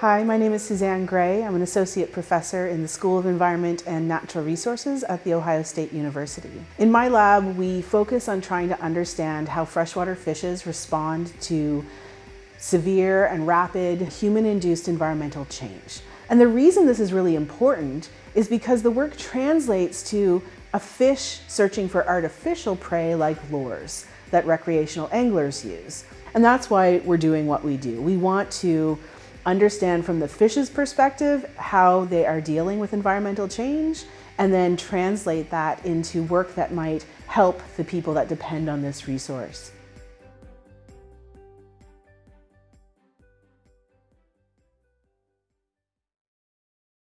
Hi, my name is Suzanne Gray. I'm an associate professor in the School of Environment and Natural Resources at The Ohio State University. In my lab, we focus on trying to understand how freshwater fishes respond to severe and rapid human-induced environmental change. And the reason this is really important is because the work translates to a fish searching for artificial prey like lures that recreational anglers use. And that's why we're doing what we do. We want to understand from the fish's perspective how they are dealing with environmental change, and then translate that into work that might help the people that depend on this resource.